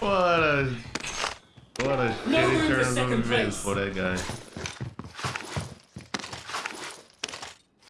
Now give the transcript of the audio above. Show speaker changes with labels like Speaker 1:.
Speaker 1: what a what a
Speaker 2: No
Speaker 1: shitty turn of events for that guy.